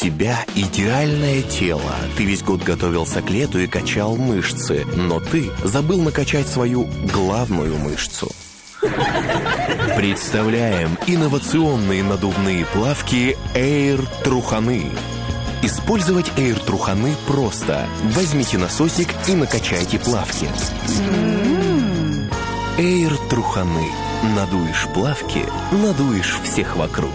тебя идеальное тело. Ты весь год готовился к лету и качал мышцы, но ты забыл накачать свою главную мышцу. Представляем инновационные надувные плавки Air Труханы. Использовать Air Труханы просто. Возьмите насосик и накачайте плавки. Air Труханы. Надуешь плавки, надуешь всех вокруг.